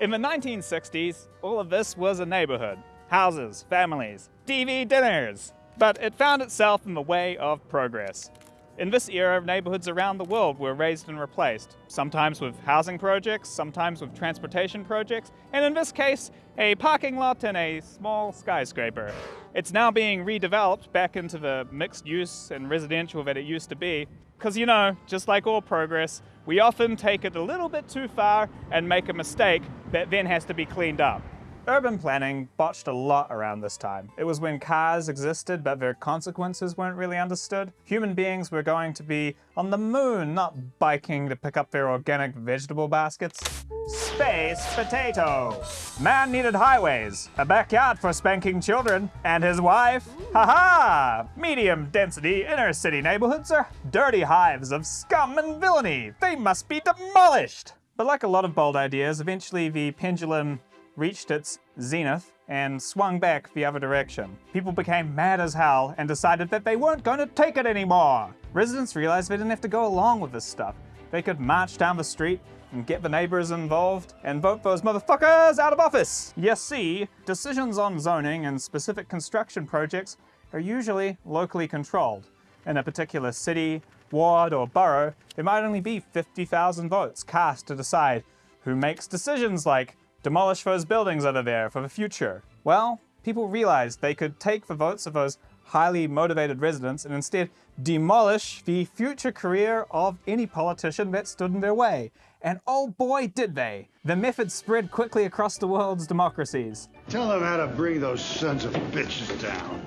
In the 1960s, all of this was a neighborhood. Houses, families, TV dinners. But it found itself in the way of progress. In this era, neighborhoods around the world were raised and replaced, sometimes with housing projects, sometimes with transportation projects, and in this case, a parking lot and a small skyscraper. It's now being redeveloped back into the mixed use and residential that it used to be, because you know, just like all progress, we often take it a little bit too far and make a mistake that then has to be cleaned up. Urban planning botched a lot around this time. It was when cars existed but their consequences weren't really understood. Human beings were going to be on the moon, not biking to pick up their organic vegetable baskets. Space potato. Man needed highways, a backyard for spanking children, and his wife. Haha! -ha! Medium density inner city neighborhoods are dirty hives of scum and villainy. They must be demolished! But like a lot of bold ideas, eventually the pendulum reached its zenith and swung back the other direction. People became mad as hell and decided that they weren't going to take it anymore. Residents realized they didn't have to go along with this stuff. They could march down the street and get the neighbors involved and vote those motherfuckers out of office. You see, decisions on zoning and specific construction projects are usually locally controlled. In a particular city, ward, or borough, there might only be 50,000 votes cast to decide who makes decisions like demolish those buildings over there for the future. Well, people realized they could take the votes of those highly motivated residents and instead demolish the future career of any politician that stood in their way. And oh boy did they! The method spread quickly across the world's democracies. Tell them how to bring those sons of bitches down.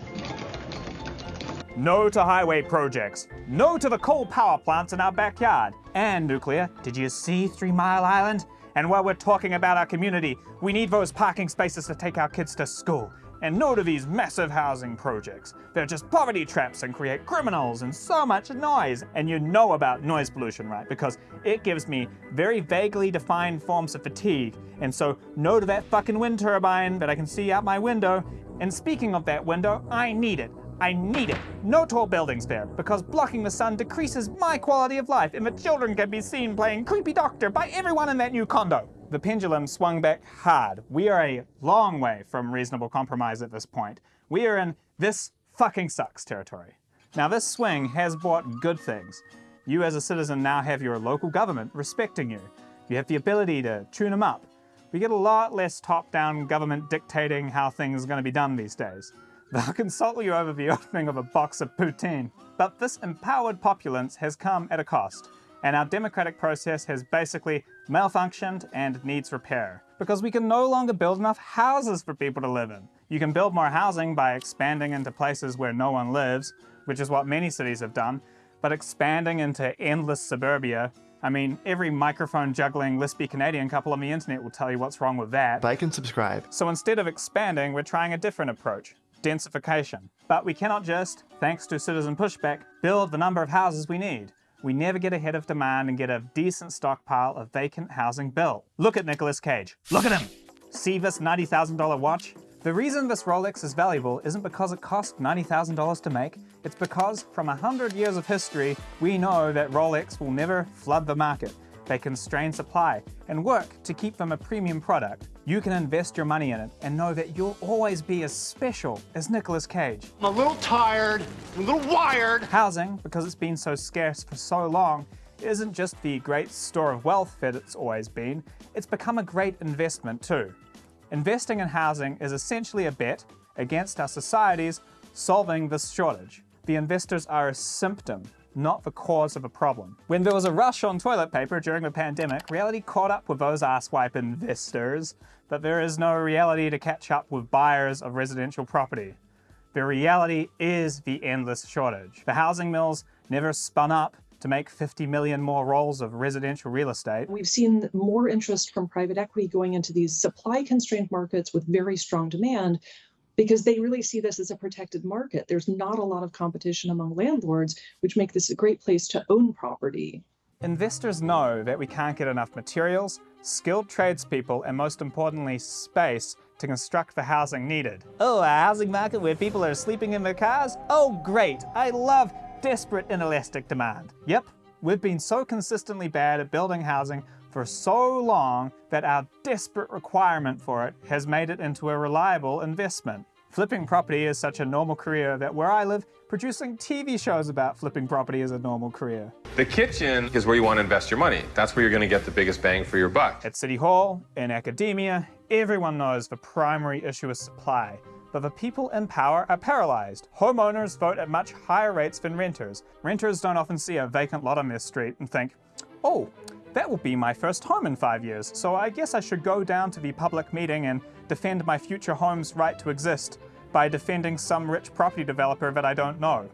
No to highway projects. No to the coal power plants in our backyard. And nuclear, did you see Three Mile Island? And while we're talking about our community, we need those parking spaces to take our kids to school. And no to these massive housing projects. They're just poverty traps and create criminals and so much noise. And you know about noise pollution, right? Because it gives me very vaguely defined forms of fatigue. And so no to that fucking wind turbine that I can see out my window. And speaking of that window, I need it. I need it. No tall buildings there, because blocking the sun decreases my quality of life and the children can be seen playing creepy doctor by everyone in that new condo. The pendulum swung back hard. We are a long way from reasonable compromise at this point. We are in this fucking sucks territory. Now this swing has brought good things. You as a citizen now have your local government respecting you. You have the ability to tune them up. We get a lot less top-down government dictating how things are going to be done these days. They'll consult you over the opening of a box of poutine. But this empowered populace has come at a cost, and our democratic process has basically malfunctioned and needs repair. Because we can no longer build enough houses for people to live in. You can build more housing by expanding into places where no one lives, which is what many cities have done, but expanding into endless suburbia I mean, every microphone juggling lispy Canadian couple on the internet will tell you what's wrong with that. Like and subscribe. So instead of expanding, we're trying a different approach densification. But we cannot just, thanks to citizen pushback, build the number of houses we need. We never get ahead of demand and get a decent stockpile of vacant housing built. Look at Nicolas Cage. Look at him! See this $90,000 watch? The reason this Rolex is valuable isn't because it cost $90,000 to make, it's because from 100 years of history, we know that Rolex will never flood the market. They constrain supply and work to keep them a premium product. You can invest your money in it and know that you'll always be as special as Nicolas Cage. I'm a little tired, I'm a little wired. Housing, because it's been so scarce for so long, isn't just the great store of wealth that it's always been, it's become a great investment too. Investing in housing is essentially a bet against our societies solving this shortage. The investors are a symptom not the cause of a problem. When there was a rush on toilet paper during the pandemic, reality caught up with those asswipe investors, but there is no reality to catch up with buyers of residential property. The reality is the endless shortage. The housing mills never spun up to make 50 million more rolls of residential real estate. We've seen more interest from private equity going into these supply constrained markets with very strong demand, because they really see this as a protected market. There's not a lot of competition among landlords, which make this a great place to own property. Investors know that we can't get enough materials, skilled tradespeople, and most importantly, space to construct the housing needed. Oh, a housing market where people are sleeping in their cars? Oh, great! I love desperate inelastic demand. Yep, we've been so consistently bad at building housing for so long that our desperate requirement for it has made it into a reliable investment. Flipping property is such a normal career that where I live, producing TV shows about flipping property is a normal career. The kitchen is where you want to invest your money. That's where you're going to get the biggest bang for your buck. At City Hall, in academia, everyone knows the primary issue is supply. But the people in power are paralyzed. Homeowners vote at much higher rates than renters. Renters don't often see a vacant lot on their street and think, oh, that will be my first home in five years, so I guess I should go down to the public meeting and defend my future home's right to exist by defending some rich property developer that I don't know.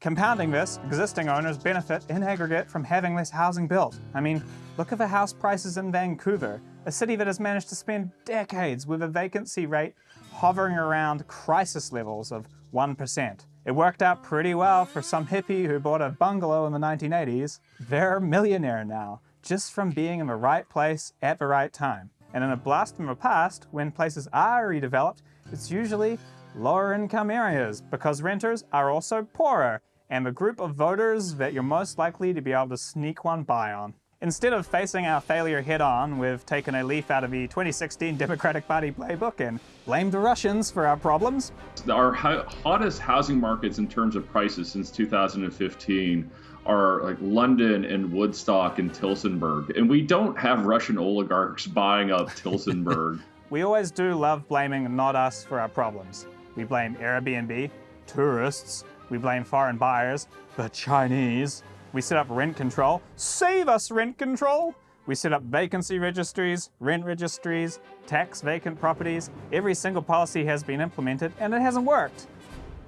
Compounding this, existing owners benefit in aggregate from having less housing built. I mean, look at the house prices in Vancouver, a city that has managed to spend decades with a vacancy rate hovering around crisis levels of 1%. It worked out pretty well for some hippie who bought a bungalow in the 1980s. They're a millionaire now, just from being in the right place at the right time. And in a blast from the past, when places are redeveloped, it's usually lower income areas because renters are also poorer and the group of voters that you're most likely to be able to sneak one by on. Instead of facing our failure head on, we've taken a leaf out of the 2016 Democratic Party playbook and blamed the Russians for our problems. Our hottest housing markets in terms of prices since 2015 are like London and Woodstock and Tillsonburg. And we don't have Russian oligarchs buying up Tillsonburg. we always do love blaming not us for our problems. We blame Airbnb, tourists, we blame foreign buyers, the Chinese, we set up rent control. Save us, rent control! We set up vacancy registries, rent registries, tax vacant properties. Every single policy has been implemented and it hasn't worked.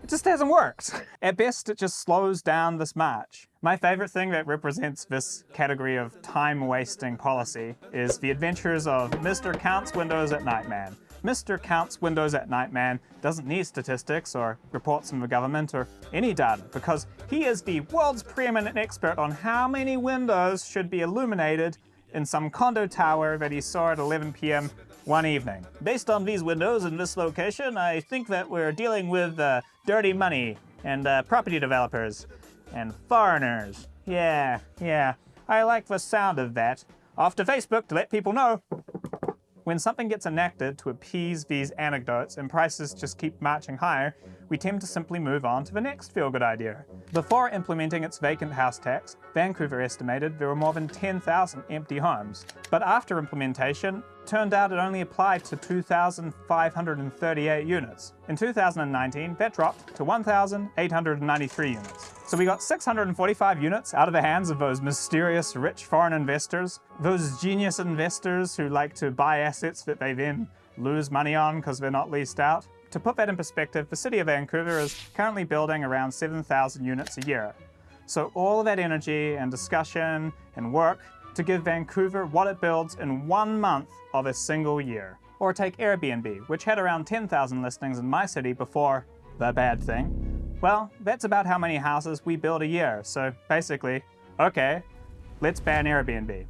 It just hasn't worked. At best, it just slows down this march. My favorite thing that represents this category of time-wasting policy is the adventures of Mr. Counts Windows at Night Man. Mr. Counts Windows at Night Man doesn't need statistics or reports from the government or any data because he is the world's preeminent expert on how many windows should be illuminated in some condo tower that he saw at 11 p.m. one evening. Based on these windows in this location, I think that we're dealing with uh, dirty money and uh, property developers and foreigners. Yeah, yeah, I like the sound of that. Off to Facebook to let people know. When something gets enacted to appease these anecdotes and prices just keep marching higher, we tend to simply move on to the next feel-good idea. Before implementing its vacant house tax, Vancouver estimated there were more than 10,000 empty homes. But after implementation, turned out it only applied to 2,538 units. In 2019, that dropped to 1,893 units. So we got 645 units out of the hands of those mysterious rich foreign investors, those genius investors who like to buy assets that they then lose money on because they're not leased out. To put that in perspective, the city of Vancouver is currently building around 7,000 units a year. So all of that energy and discussion and work to give Vancouver what it builds in one month of a single year. Or take Airbnb, which had around 10,000 listings in my city before the bad thing. Well, that's about how many houses we build a year. So basically, okay, let's ban Airbnb.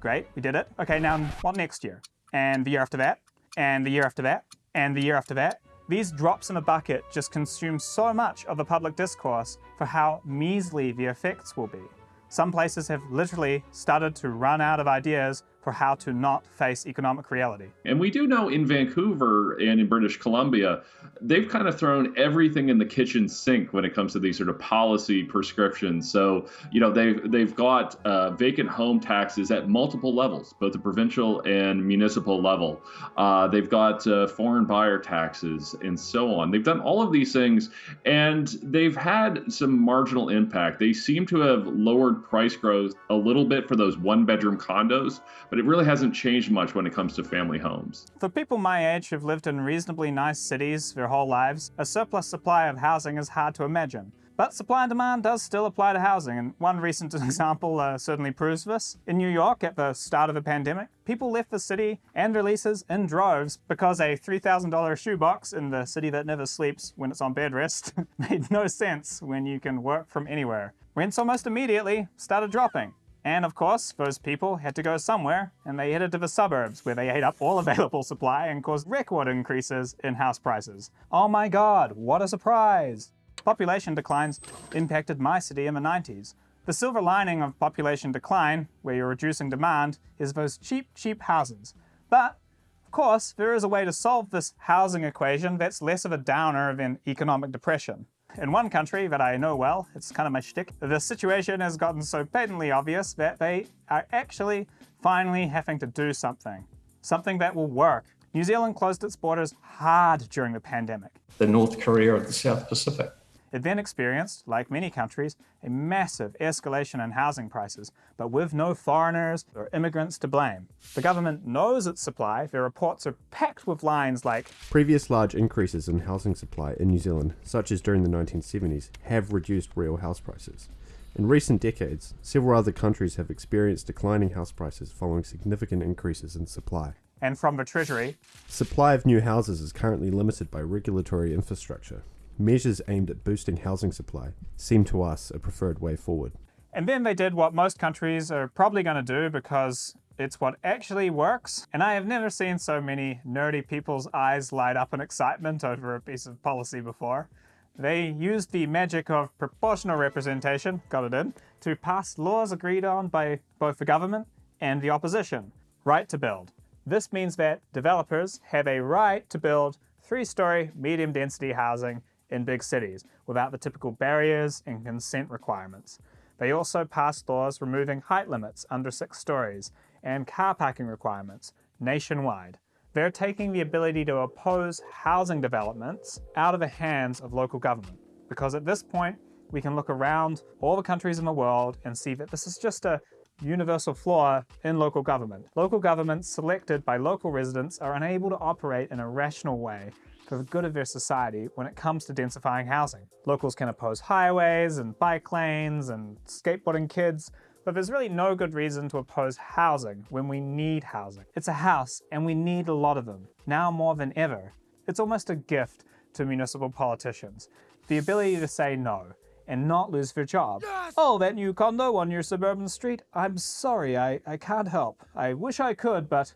Great, we did it. Okay, now what next year? And the year after that? And the year after that? And the year after that? These drops in a bucket just consume so much of the public discourse for how measly the effects will be. Some places have literally started to run out of ideas for how to not face economic reality. And we do know in Vancouver and in British Columbia, they've kind of thrown everything in the kitchen sink when it comes to these sort of policy prescriptions. So, you know, they've they've got uh, vacant home taxes at multiple levels, both the provincial and municipal level. Uh, they've got uh, foreign buyer taxes and so on. They've done all of these things, and they've had some marginal impact. They seem to have lowered price growth a little bit for those one-bedroom condos, but but it really hasn't changed much when it comes to family homes. For people my age who've lived in reasonably nice cities their whole lives, a surplus supply of housing is hard to imagine. But supply and demand does still apply to housing, and one recent example uh, certainly proves this. In New York, at the start of the pandemic, people left the city and their leases in droves because a $3,000 shoebox in the city that never sleeps when it's on bed rest made no sense when you can work from anywhere. Rents almost immediately started dropping. And of course, those people had to go somewhere, and they headed to the suburbs, where they ate up all available supply and caused record increases in house prices. Oh my god, what a surprise! Population declines impacted my city in the 90s. The silver lining of population decline, where you're reducing demand, is those cheap, cheap houses. But, of course, there is a way to solve this housing equation that's less of a downer than economic depression. In one country that I know well, it's kind of my shtick, the situation has gotten so patently obvious that they are actually finally having to do something. Something that will work. New Zealand closed its borders hard during the pandemic. The North Korea of the South Pacific. It then experienced, like many countries, a massive escalation in housing prices, but with no foreigners or immigrants to blame. The government knows its supply. Their reports are packed with lines like Previous large increases in housing supply in New Zealand, such as during the 1970s, have reduced real house prices. In recent decades, several other countries have experienced declining house prices following significant increases in supply. and from the Treasury, Supply of new houses is currently limited by regulatory infrastructure. Measures aimed at boosting housing supply seem to us a preferred way forward. And then they did what most countries are probably going to do because it's what actually works. And I have never seen so many nerdy people's eyes light up in excitement over a piece of policy before. They used the magic of proportional representation, got it in, to pass laws agreed on by both the government and the opposition. Right to build. This means that developers have a right to build three-story medium density housing in big cities without the typical barriers and consent requirements. They also passed laws removing height limits under six stories and car parking requirements nationwide. They're taking the ability to oppose housing developments out of the hands of local government. Because at this point, we can look around all the countries in the world and see that this is just a universal flaw in local government. Local governments selected by local residents are unable to operate in a rational way for the good of their society when it comes to densifying housing. Locals can oppose highways and bike lanes and skateboarding kids, but there's really no good reason to oppose housing when we need housing. It's a house and we need a lot of them, now more than ever. It's almost a gift to municipal politicians. The ability to say no and not lose their job. Oh, that new condo on your suburban street? I'm sorry, I, I can't help. I wish I could, but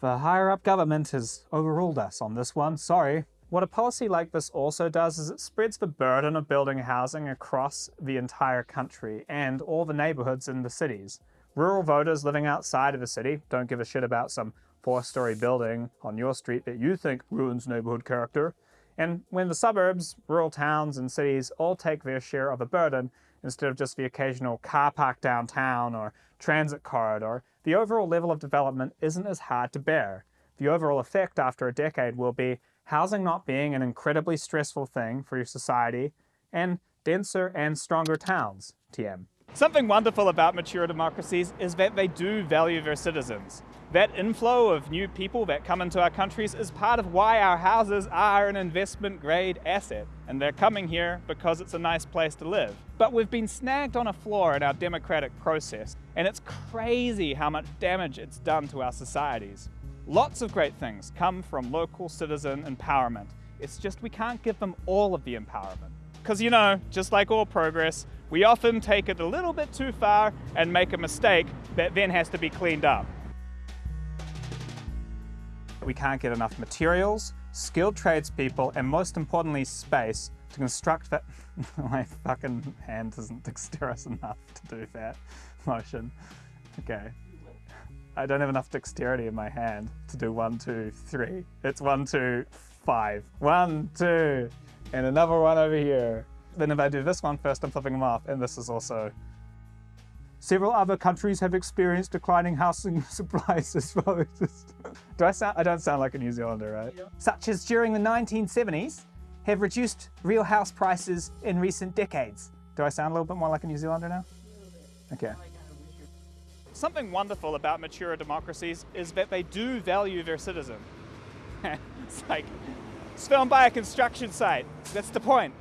the higher up government has overruled us on this one, sorry. What a policy like this also does is it spreads the burden of building housing across the entire country and all the neighborhoods in the cities. Rural voters living outside of the city don't give a shit about some four-story building on your street that you think ruins neighborhood character. And when the suburbs, rural towns, and cities all take their share of the burden, instead of just the occasional car park downtown or transit corridor, the overall level of development isn't as hard to bear. The overall effect after a decade will be housing not being an incredibly stressful thing for your society, and denser and stronger towns, TM. Something wonderful about mature democracies is that they do value their citizens. That inflow of new people that come into our countries is part of why our houses are an investment grade asset. And they're coming here because it's a nice place to live. But we've been snagged on a flaw in our democratic process, and it's crazy how much damage it's done to our societies. Lots of great things come from local citizen empowerment. It's just we can't give them all of the empowerment. Because, you know, just like all progress, we often take it a little bit too far and make a mistake that then has to be cleaned up. We can't get enough materials, skilled tradespeople, and most importantly, space to construct that. My fucking hand isn't dexterous enough to do that motion. Okay. I don't have enough dexterity in my hand to do one, two, three. It's one, two, five. One, two, and another one over here. Then if I do this one first, I'm flipping them off, and this is also. Several other countries have experienced declining housing supplies as well. Do I sound? I don't sound like a New Zealander, right? Such as during the 1970s, have reduced real house prices in recent decades. Do I sound a little bit more like a New Zealander now? Okay. Something wonderful about mature democracies is that they do value their citizen. it's like, it's filmed by a construction site. That's the point.